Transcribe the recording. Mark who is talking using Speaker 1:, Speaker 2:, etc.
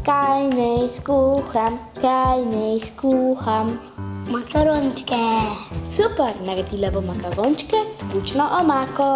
Speaker 1: Kaj naj skuham, kaj naj skuham?
Speaker 2: Makarončke.
Speaker 1: Super, naredila bom makarončke s bučno omako.